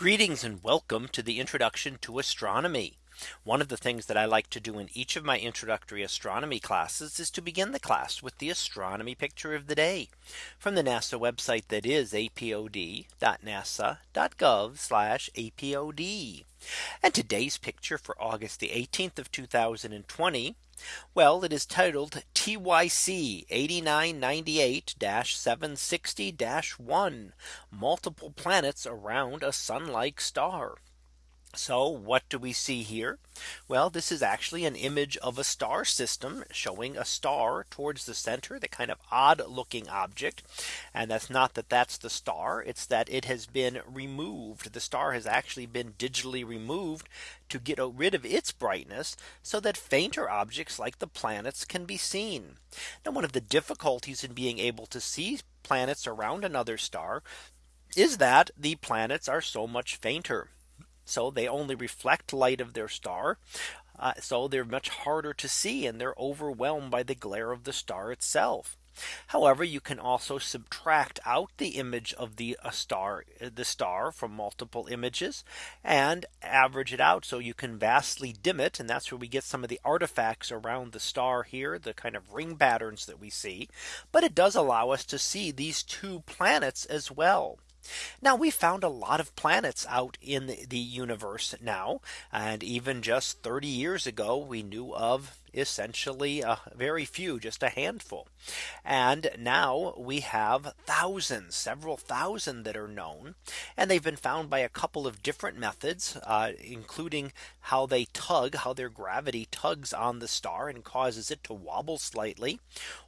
Greetings and welcome to the introduction to astronomy. One of the things that I like to do in each of my introductory astronomy classes is to begin the class with the astronomy picture of the day from the NASA website that is apod.nasa.gov apod. And today's picture for August the 18th of 2020. Well, it is titled TYC 8998 760 1 multiple planets around a sun like star. So what do we see here? Well, this is actually an image of a star system showing a star towards the center, the kind of odd looking object. And that's not that that's the star. It's that it has been removed. The star has actually been digitally removed to get rid of its brightness so that fainter objects like the planets can be seen. Now one of the difficulties in being able to see planets around another star is that the planets are so much fainter. So they only reflect light of their star. Uh, so they're much harder to see and they're overwhelmed by the glare of the star itself. However, you can also subtract out the image of the star, the star from multiple images and average it out. So you can vastly dim it. And that's where we get some of the artifacts around the star here, the kind of ring patterns that we see. But it does allow us to see these two planets as well. Now we found a lot of planets out in the universe now. And even just 30 years ago, we knew of essentially a very few, just a handful. And now we have thousands, several thousand that are known. And they've been found by a couple of different methods, uh, including how they tug, how their gravity tugs on the star and causes it to wobble slightly.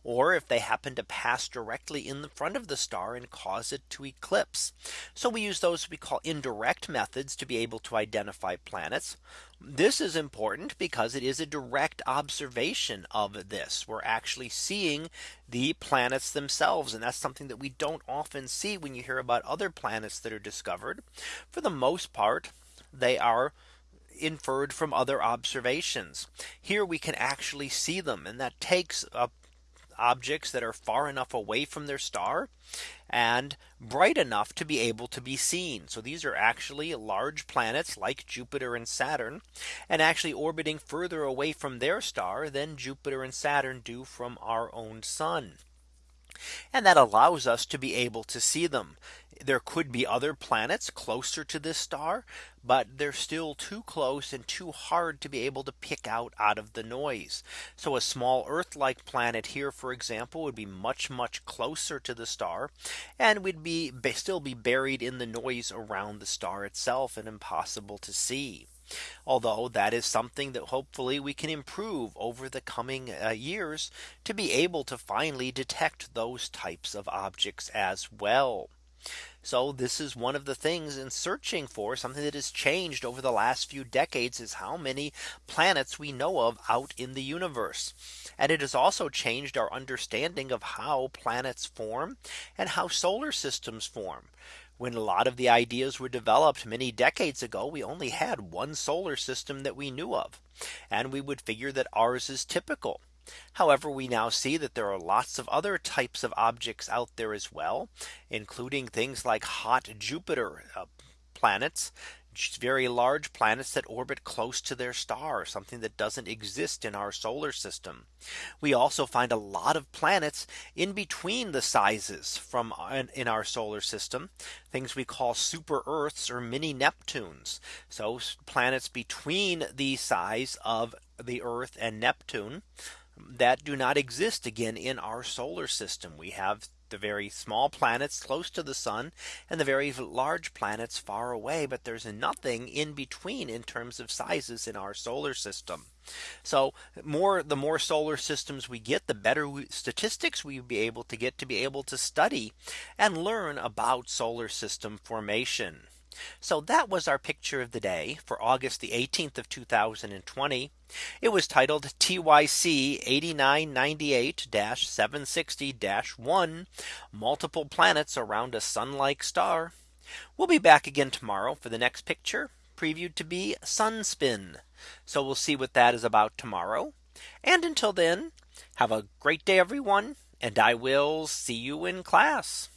Or if they happen to pass directly in the front of the star and cause it to eclipse. So we use those we call indirect methods to be able to identify planets. This is important because it is a direct observation of this. We're actually seeing the planets themselves. And that's something that we don't often see when you hear about other planets that are discovered. For the most part, they are inferred from other observations. Here we can actually see them and that takes a objects that are far enough away from their star and bright enough to be able to be seen. So these are actually large planets like Jupiter and Saturn and actually orbiting further away from their star than Jupiter and Saturn do from our own sun. And that allows us to be able to see them. There could be other planets closer to this star, but they're still too close and too hard to be able to pick out out of the noise. So a small Earth like planet here, for example, would be much, much closer to the star and we'd be still be buried in the noise around the star itself and impossible to see. Although that is something that hopefully we can improve over the coming uh, years to be able to finally detect those types of objects as well. So this is one of the things in searching for something that has changed over the last few decades is how many planets we know of out in the universe. And it has also changed our understanding of how planets form and how solar systems form. When a lot of the ideas were developed many decades ago, we only had one solar system that we knew of. And we would figure that ours is typical. However, we now see that there are lots of other types of objects out there as well, including things like hot Jupiter uh, planets, very large planets that orbit close to their star, something that doesn't exist in our solar system. We also find a lot of planets in between the sizes from uh, in our solar system, things we call super Earths or mini Neptunes. So planets between the size of the Earth and Neptune that do not exist again in our solar system. We have the very small planets close to the sun and the very large planets far away. But there's nothing in between in terms of sizes in our solar system. So more the more solar systems we get, the better statistics we'd be able to get to be able to study and learn about solar system formation. So that was our picture of the day for August the 18th of 2020. It was titled TYC 8998 760 1 multiple planets around a sun like star. We'll be back again tomorrow for the next picture previewed to be sunspin. So we'll see what that is about tomorrow. And until then, have a great day, everyone. And I will see you in class.